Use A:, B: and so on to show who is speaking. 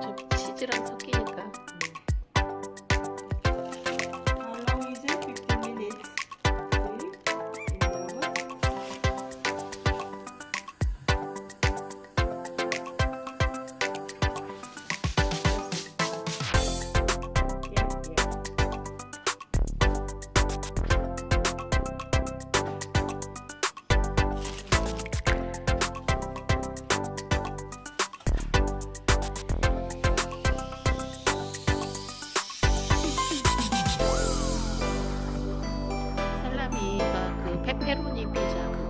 A: 저 치즈랑 섞이 페페로니 피자.